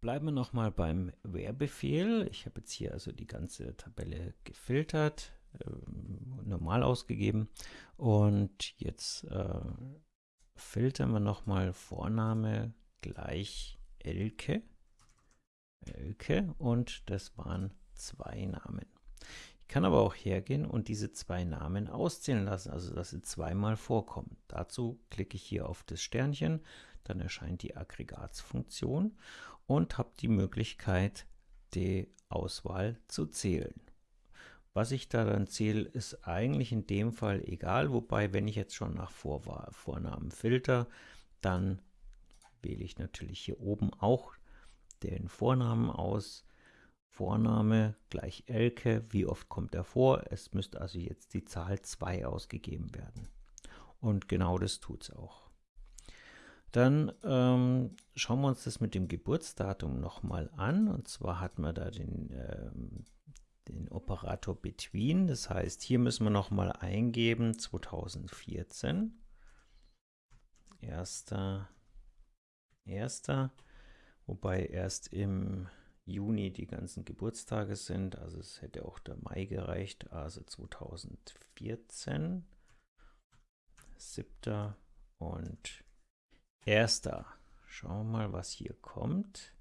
Bleiben wir nochmal beim Where-Befehl. Ich habe jetzt hier also die ganze Tabelle gefiltert, äh, normal ausgegeben und jetzt äh, filtern wir nochmal Vorname gleich Elke. Elke und das waren zwei Namen. Ich kann aber auch hergehen und diese zwei Namen auszählen lassen, also dass sie zweimal vorkommen. Dazu klicke ich hier auf das Sternchen, dann erscheint die Aggregatsfunktion und habe die Möglichkeit, die Auswahl zu zählen. Was ich da dann zähle, ist eigentlich in dem Fall egal, wobei, wenn ich jetzt schon nach Vor Vornamen filter, dann wähle ich natürlich hier oben auch den Vornamen aus. Vorname gleich Elke, wie oft kommt er vor? Es müsste also jetzt die Zahl 2 ausgegeben werden. Und genau das tut es auch. Dann ähm, schauen wir uns das mit dem Geburtsdatum nochmal an. Und zwar hat man da den, ähm, den Operator Between. Das heißt, hier müssen wir nochmal eingeben 2014. Erster, erster, wobei erst im Juni die ganzen Geburtstage sind. Also es hätte auch der Mai gereicht. Also 2014, 7. und Erster. Schauen wir mal, was hier kommt.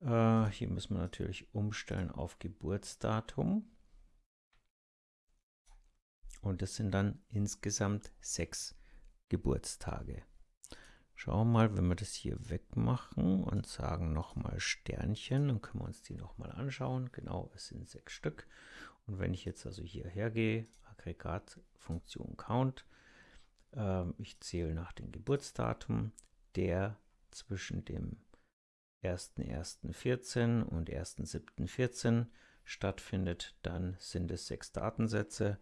Äh, hier müssen wir natürlich umstellen auf Geburtsdatum. Und das sind dann insgesamt sechs Geburtstage. Schauen wir mal, wenn wir das hier wegmachen und sagen nochmal Sternchen, dann können wir uns die nochmal anschauen. Genau, es sind sechs Stück. Und wenn ich jetzt also hierher gehe, Aggregatfunktion Count, ich zähle nach dem Geburtsdatum, der zwischen dem 1.1.14 und 1.7.14 stattfindet, dann sind es sechs Datensätze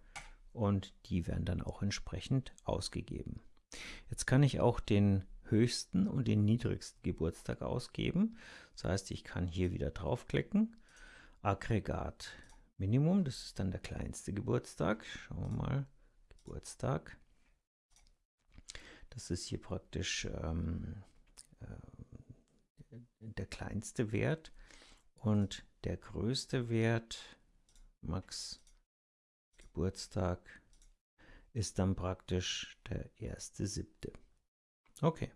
und die werden dann auch entsprechend ausgegeben. Jetzt kann ich auch den höchsten und den niedrigsten Geburtstag ausgeben. Das heißt, ich kann hier wieder draufklicken, Aggregat Minimum, das ist dann der kleinste Geburtstag. Schauen wir mal, Geburtstag. Das ist hier praktisch ähm, äh, der kleinste Wert und der größte Wert, Max Geburtstag, ist dann praktisch der erste siebte. Okay.